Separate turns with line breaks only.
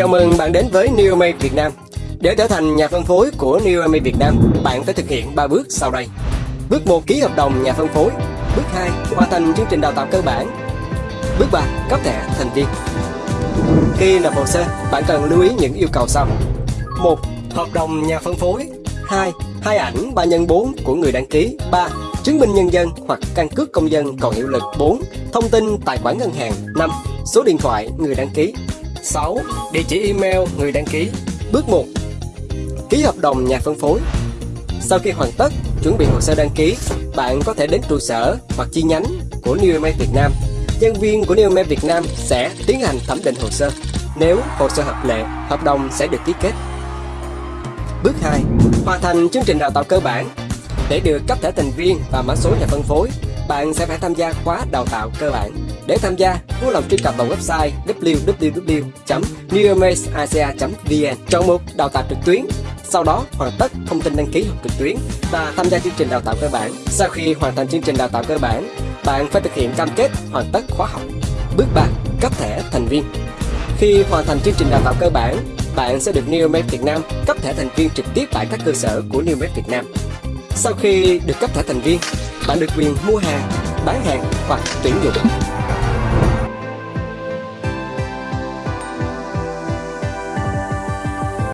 Chào mừng bạn đến với New Neomay Việt Nam. Để trở thành nhà phân phối của New Neomay Việt Nam, bạn phải thực hiện 3 bước sau đây. Bước 1 ký hợp đồng nhà phân phối. Bước 2 hoàn thành chương trình đào tạo cơ bản. Bước 3 cấp thẻ thành viên. Khi nộp hồ sơ, bạn cần lưu ý những yêu cầu sau. 1. Hợp đồng nhà phân phối 2. Hai ảnh 3 x 4 của người đăng ký 3. Chứng minh nhân dân hoặc căn cước công dân còn hiệu lực 4. Thông tin tài khoản ngân hàng 5. Số điện thoại người đăng ký 6. Địa chỉ email người đăng ký. Bước 1 Ký hợp đồng nhà phân phối. Sau khi hoàn tất, chuẩn bị hồ sơ đăng ký Bạn có thể đến trụ sở hoặc chi nhánh của Neomed Việt Nam. Nhân viên của Neomed Việt Nam sẽ tiến hành thẩm định hồ sơ. Nếu hồ sơ hợp lệ, hợp đồng sẽ được ký kết. Bước 2 Hoàn thành chương trình đào tạo cơ bản Để được cấp thẻ thành viên và mã số nhà phân phối bạn sẽ phải tham gia khóa đào tạo cơ bản. Để tham gia, vui lòng truy cập vào website www.neomazeasia.vn chọn mục đào tạo trực tuyến sau đó hoàn tất thông tin đăng ký học trực tuyến và tham gia chương trình đào tạo cơ bản. Sau khi hoàn thành chương trình đào tạo cơ bản, bạn phải thực hiện cam kết hoàn tất khóa học. Bước 3. Cấp thẻ thành viên Khi hoàn thành chương trình đào tạo cơ bản, bạn sẽ được Neomed Việt Nam cấp thẻ thành viên trực tiếp tại các cơ sở của Neomed Việt Nam. Sau khi được cấp thẻ thành viên, bạn được quyền mua hàng, bán hàng hoặc tuyển dụng.